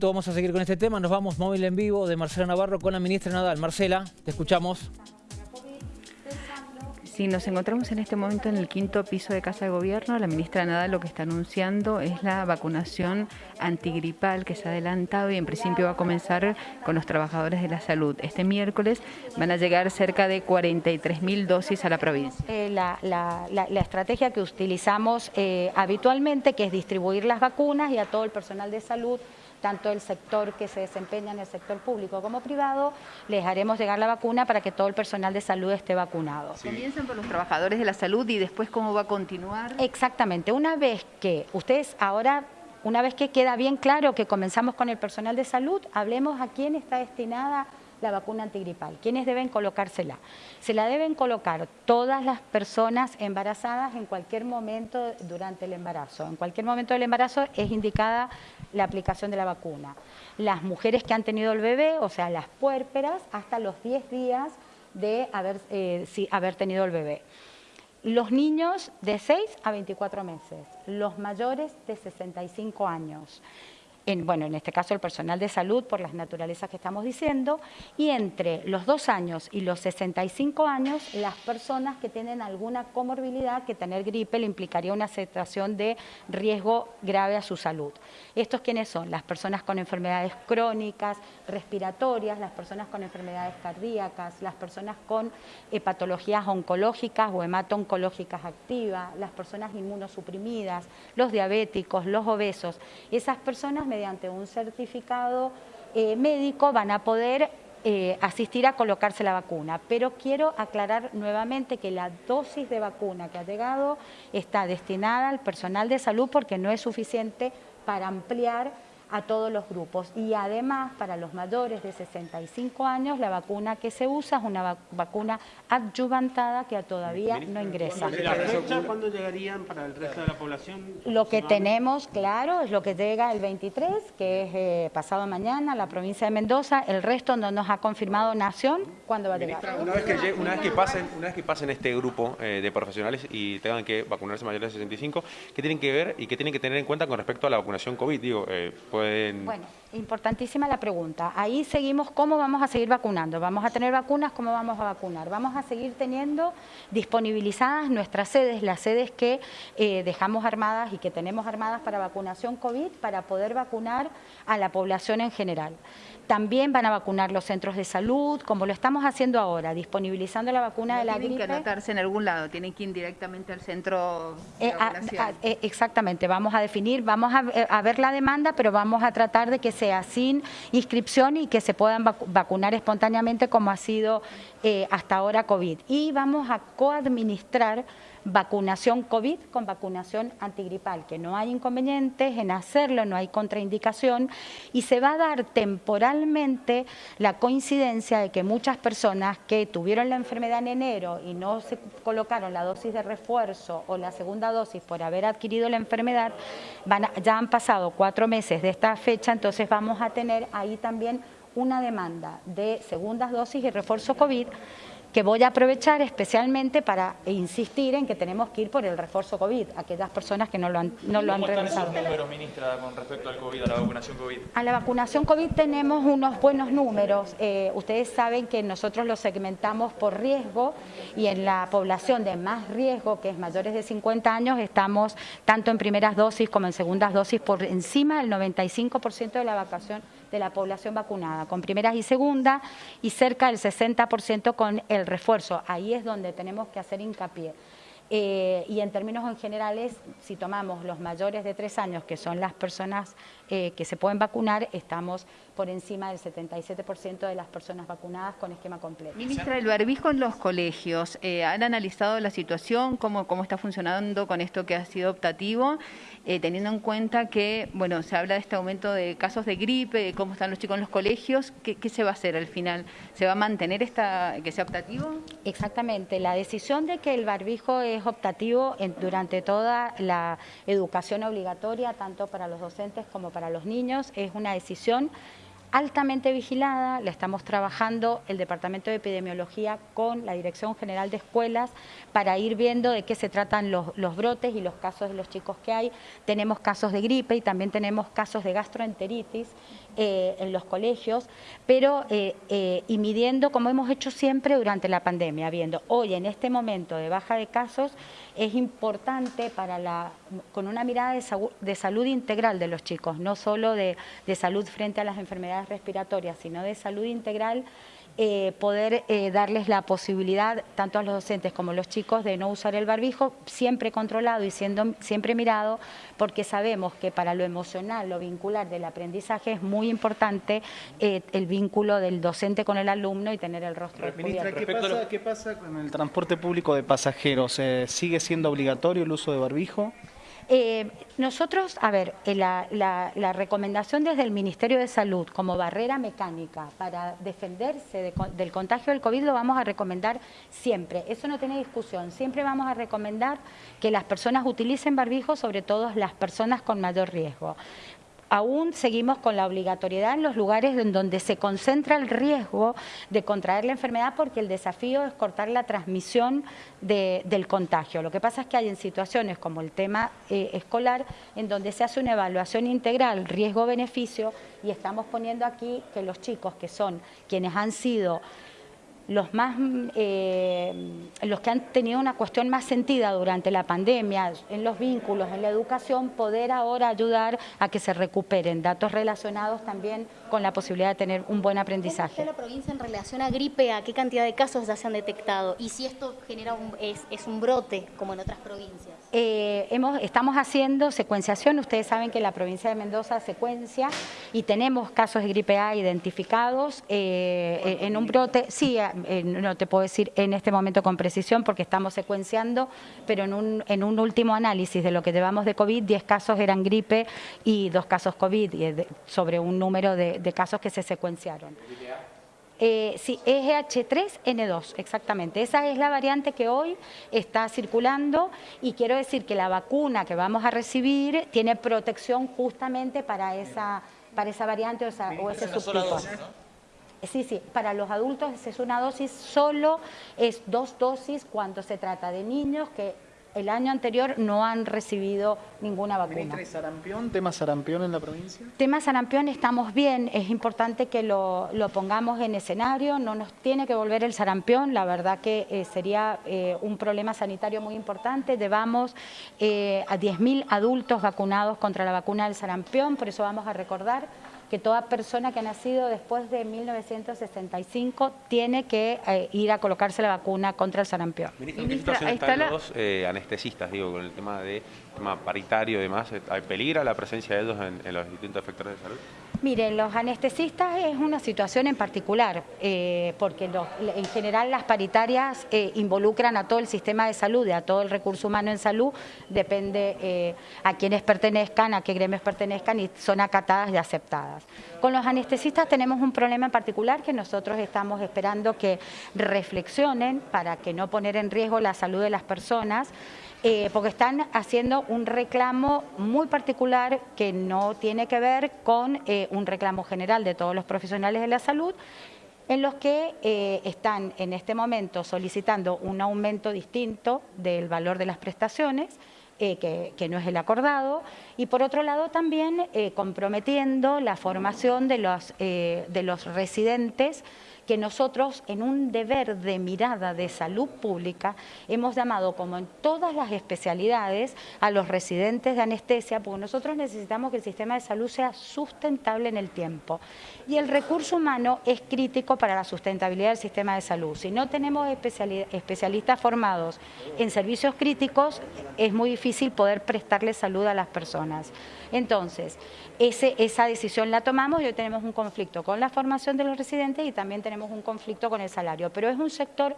minuto vamos a seguir con este tema. Nos vamos móvil en vivo de Marcela Navarro con la ministra Nadal. Marcela, te escuchamos. Sí, nos encontramos en este momento en el quinto piso de Casa de Gobierno. La ministra Nadal lo que está anunciando es la vacunación antigripal que se ha adelantado y en principio va a comenzar con los trabajadores de la salud. Este miércoles van a llegar cerca de 43.000 dosis a la provincia. Eh, la, estrategia que utilizamos eh, habitualmente, que es distribuir las vacunas y a todo el personal de salud tanto el sector que se desempeña en el sector público como privado, les haremos llegar la vacuna para que todo el personal de salud esté vacunado. Comienzan por los trabajadores de la salud y después cómo va a continuar. Exactamente, una vez que ustedes ahora una vez que queda bien claro que comenzamos con el personal de salud, hablemos a quién está destinada la vacuna antigripal. ¿Quiénes deben colocársela? Se la deben colocar todas las personas embarazadas en cualquier momento durante el embarazo. En cualquier momento del embarazo es indicada la aplicación de la vacuna. Las mujeres que han tenido el bebé, o sea, las puérperas, hasta los 10 días de haber, eh, haber tenido el bebé. Los niños de 6 a 24 meses, los mayores de 65 años bueno, en este caso el personal de salud por las naturalezas que estamos diciendo, y entre los dos años y los 65 años, las personas que tienen alguna comorbilidad, que tener gripe le implicaría una situación de riesgo grave a su salud. ¿Estos quiénes son? Las personas con enfermedades crónicas, respiratorias, las personas con enfermedades cardíacas, las personas con patologías oncológicas o hemato-oncológicas activas, las personas inmunosuprimidas, los diabéticos, los obesos. Esas personas mediante un certificado eh, médico van a poder eh, asistir a colocarse la vacuna. Pero quiero aclarar nuevamente que la dosis de vacuna que ha llegado está destinada al personal de salud porque no es suficiente para ampliar a todos los grupos. Y además, para los mayores de 65 años, la vacuna que se usa es una vacuna adyuvantada que todavía no ingresa. ¿Cuándo llegarían para el resto de la población? Lo que tenemos, claro, es lo que llega el 23, que es eh, pasado mañana, la provincia de Mendoza. El resto no nos ha confirmado Nación cuándo va a llegar. Una vez que, una vez que, pasen, una vez que pasen este grupo eh, de profesionales y tengan que vacunarse mayores de 65, ¿qué tienen que ver y qué tienen que tener en cuenta con respecto a la vacunación COVID? Digo, eh, bueno, importantísima la pregunta. Ahí seguimos, ¿cómo vamos a seguir vacunando? ¿Vamos a tener vacunas? ¿Cómo vamos a vacunar? Vamos a seguir teniendo disponibilizadas nuestras sedes, las sedes que eh, dejamos armadas y que tenemos armadas para vacunación COVID, para poder vacunar a la población en general. También van a vacunar los centros de salud, como lo estamos haciendo ahora, disponibilizando la vacuna de la gripe. Tienen que anotarse en algún lado, tienen que ir directamente al centro de eh, eh, exactamente, vamos a definir, vamos eh, a, ver la demanda, pero vamos a tratar de que sea sin inscripción y que se puedan vacunar espontáneamente como ha sido hasta ahora COVID. Y vamos a coadministrar vacunación COVID con vacunación antigripal, que no hay inconvenientes en hacerlo, no hay contraindicación y se va a dar temporalmente la coincidencia de que muchas personas que tuvieron la enfermedad en enero y no se colocaron la dosis de refuerzo o la segunda dosis por haber adquirido la enfermedad, van ya han pasado cuatro meses de esta fecha, entonces vamos a tener ahí también una demanda de segundas dosis y refuerzo COVID que voy a aprovechar especialmente para insistir en que tenemos que ir por el refuerzo COVID, aquellas personas que no lo han, no lo han realizado. números, ministra, con respecto al COVID, a la vacunación COVID? A la vacunación COVID tenemos unos buenos números. Eh, ustedes saben que nosotros lo segmentamos por riesgo y en la población de más riesgo, que es mayores de 50 años, estamos tanto en primeras dosis como en segundas dosis por encima del 95% de la vacación de la población vacunada, con primeras y segundas, y cerca del 60% con el refuerzo. Ahí es donde tenemos que hacer hincapié. Eh, y en términos en generales, si tomamos los mayores de tres años, que son las personas eh, que se pueden vacunar, estamos por encima del 77% de las personas vacunadas con esquema completo. Ministra, el barbijo en los colegios, eh, ¿han analizado la situación, cómo, cómo está funcionando con esto que ha sido optativo, teniendo en cuenta que, bueno, se habla de este aumento de casos de gripe, de cómo están los chicos en los colegios, ¿qué, qué se va a hacer al final? ¿Se va a mantener esta, que sea optativo? Exactamente, la decisión de que el barbijo es optativo durante toda la educación obligatoria, tanto para los docentes como para los niños. Es una decisión altamente vigilada, la estamos trabajando el Departamento de Epidemiología con la Dirección General de Escuelas para ir viendo de qué se tratan los, los, brotes y los casos de los chicos que hay. Tenemos casos de gripe y también tenemos casos de gastroenteritis eh, en los colegios, pero eh, eh, y midiendo como hemos hecho siempre durante la pandemia, viendo hoy en este momento de baja de casos es importante para la, con una mirada de, salud integral de los chicos, no solo de, de salud frente a las enfermedades respiratorias, sino de salud integral eh, poder eh, darles la posibilidad, tanto a los docentes como a los chicos, de no usar el barbijo, siempre controlado y siendo siempre mirado, porque sabemos que para lo emocional, lo vincular del aprendizaje es muy importante eh, el vínculo del docente con el alumno y tener el rostro Ministra, ¿qué pasa, ¿qué pasa con el transporte público de pasajeros? ¿Sigue siendo obligatorio el uso de barbijo? Eh, nosotros, a ver, eh, la, recomendación desde el Ministerio de Salud como barrera mecánica para defenderse del contagio del COVID lo vamos a recomendar siempre. Eso no tiene discusión. Siempre vamos a recomendar que las personas utilicen barbijo, sobre todo las personas con mayor riesgo aún seguimos con la obligatoriedad en los lugares en donde se concentra el riesgo de contraer la enfermedad porque el desafío es cortar la transmisión del contagio. Lo que pasa es que hay en situaciones como el tema eh, escolar en donde se hace una evaluación integral riesgo-beneficio y estamos poniendo aquí que los chicos que son quienes han sido los más eh, los que han tenido una cuestión más sentida durante la pandemia, en los vínculos, en la educación, poder ahora ayudar a que se recuperen. Datos relacionados también con la posibilidad de tener un buen aprendizaje. ¿Cómo está la provincia en relación a gripe? ¿A qué cantidad de casos ya se han detectado? Y si esto genera un, es, es un brote, como en otras provincias. Eh, hemos, estamos haciendo secuenciación, ustedes saben que la provincia de Mendoza secuencia y tenemos casos de gripe A identificados eh, en un brote, sí, eh, no te puedo decir en este momento con precisión porque estamos secuenciando, pero en un, en un último análisis de lo que llevamos de COVID, 10 casos eran gripe y dos casos COVID, sobre un número de, de casos que se secuenciaron. Eh, sí, EGH3N2, exactamente. Esa es la variante que hoy está circulando y quiero decir que la vacuna que vamos a recibir tiene protección justamente para esa, para esa variante o, ese subtipo. Sí, sí, para los adultos es una dosis, solo es dos dosis cuando se trata de niños que el año anterior no han recibido ninguna vacuna. ¿Y sarampión? ¿Tema sarampión en la provincia? Tema sarampión estamos bien, es importante que lo, pongamos en escenario, no nos tiene que volver el sarampión, la verdad que eh, sería eh, un problema sanitario muy importante, llevamos eh, a 10.000 adultos vacunados contra la vacuna del sarampión, por eso vamos a recordar que toda persona que ha nacido después de 1965 tiene que eh, ir a colocarse la vacuna contra el sarampión. Ministra, ¿en qué situación están los eh, anestesistas, digo, con el tema de tema paritario y demás? ¿Hay peligro la presencia de ellos en, los distintos efectores de salud? Miren, los anestesistas es una situación en particular, eh, porque en general las paritarias involucran a todo el sistema de salud y a todo el recurso humano en salud, depende a quienes pertenezcan, a qué gremios pertenezcan y son acatadas y aceptadas. Con los anestesistas tenemos un problema en particular que nosotros estamos esperando que reflexionen para que no poner en riesgo la salud de las personas, eh, porque están haciendo un reclamo muy particular que no tiene que ver con eh, un reclamo general de todos los profesionales de la salud, en los que eh, están en este momento solicitando un aumento distinto del valor de las prestaciones, que, no es el acordado, y por otro lado también comprometiendo la formación de los, de los residentes que nosotros en un deber de mirada de salud pública hemos llamado como en todas las especialidades a los residentes de anestesia, porque nosotros necesitamos que el sistema de salud sea sustentable en el tiempo. Y el recurso humano es crítico para la sustentabilidad del sistema de salud. Si no tenemos especialistas formados en servicios críticos, es muy difícil poder prestarle salud a las personas. Entonces, esa decisión la tomamos y hoy tenemos un conflicto con la formación de los residentes y también tenemos un conflicto con el salario, pero es un sector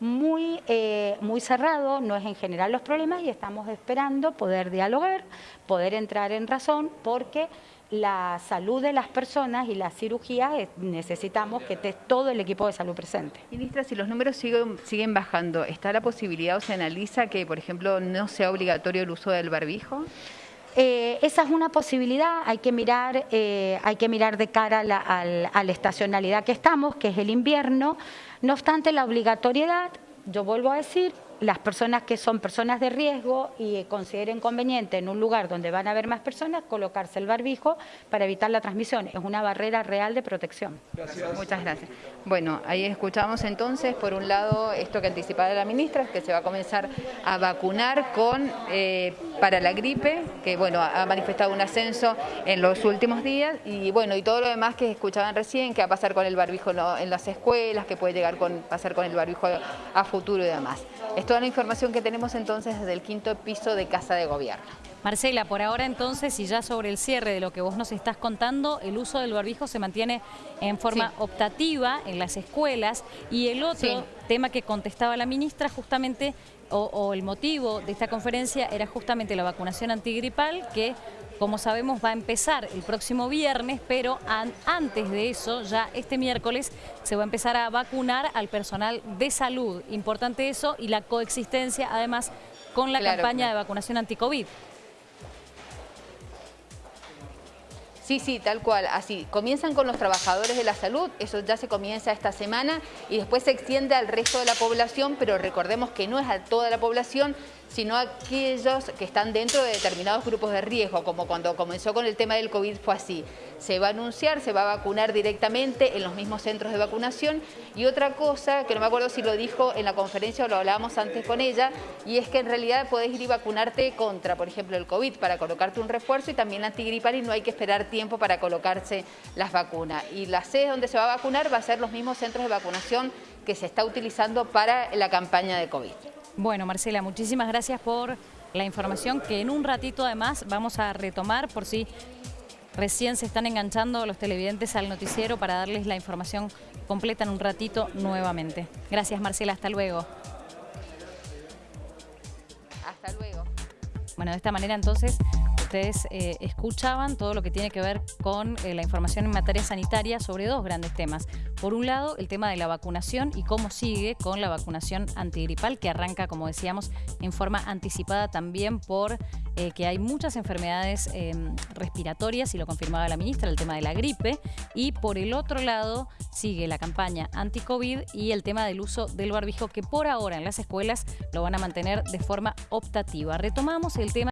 muy, eh, muy cerrado, no es en general los problemas y estamos esperando poder dialogar, poder entrar en razón porque la salud de las personas y la cirugía necesitamos que esté todo el equipo de salud presente. Ministra, si los números siguen, siguen bajando, ¿está la posibilidad o se analiza que, por ejemplo, no sea obligatorio el uso del barbijo? Eh, esa es una posibilidad, hay que mirar, eh, hay que mirar de cara a la, estacionalidad que estamos, que es el invierno. No obstante, la obligatoriedad, yo vuelvo a decir, las personas que son personas de riesgo y consideren conveniente en un lugar donde van a haber más personas, colocarse el barbijo para evitar la transmisión. Es una barrera real de protección. Muchas gracias. Bueno, ahí escuchamos entonces, por un lado, esto que anticipaba la ministra, que se va a comenzar a vacunar con eh, para la gripe, que bueno, ha manifestado un ascenso en los últimos días, y bueno, y todo lo demás que escuchaban recién, que va a pasar con el barbijo en las escuelas, que puede llegar con pasar con el barbijo a futuro y demás. Es toda la información que tenemos entonces desde el quinto piso de Casa de Gobierno. Marcela, por ahora entonces, y ya sobre el cierre de lo que vos nos estás contando, el uso del barbijo se mantiene en forma Sí. optativa en las escuelas y el otro Sí. tema que contestaba la ministra justamente, o, o el motivo de esta conferencia era justamente la vacunación antigripal que como sabemos va a empezar el próximo viernes, pero an- antes de eso, ya este miércoles, se va a empezar a vacunar al personal de salud. Importante eso y la coexistencia además con la Claro, campaña claro. de vacunación anti-COVID. Sí, sí, tal cual, así. Comienzan con los trabajadores de la salud, eso ya se comienza esta semana y después se extiende al resto de la población, pero recordemos que no es a toda la población, sino aquellos que están dentro de determinados grupos de riesgo, como cuando comenzó con el tema del COVID fue así. Se va a anunciar, se va a vacunar directamente en los mismos centros de vacunación y otra cosa, que no me acuerdo si lo dijo en la conferencia o lo hablábamos antes con ella, y es que en realidad podés ir y vacunarte contra, por ejemplo, el COVID para colocarte un refuerzo y también la antigripal y no hay que esperar tiempo para colocarse las vacunas. Y la sede donde se va a vacunar va a ser los mismos centros de vacunación que se está utilizando para la campaña de COVID. Bueno, Marcela, muchísimas gracias por la información que en un ratito además vamos a retomar por si recién se están enganchando los televidentes al noticiero para darles la información completa en un ratito nuevamente. Gracias Marcela, hasta luego. Hasta luego. Bueno, de esta manera entonces ustedes eh, escuchaban todo lo que tiene que ver con eh, la información en materia sanitaria sobre dos grandes temas. Por un lado, el tema de la vacunación y cómo sigue con la vacunación antigripal que arranca, como decíamos, en forma anticipada también por eh, que hay muchas enfermedades eh, respiratorias, y lo confirmaba la ministra, el tema de la gripe. Y por el otro lado, sigue la campaña anti-COVID y el tema del uso del barbijo que por ahora en las escuelas lo van a mantener de forma optativa. Retomamos el tema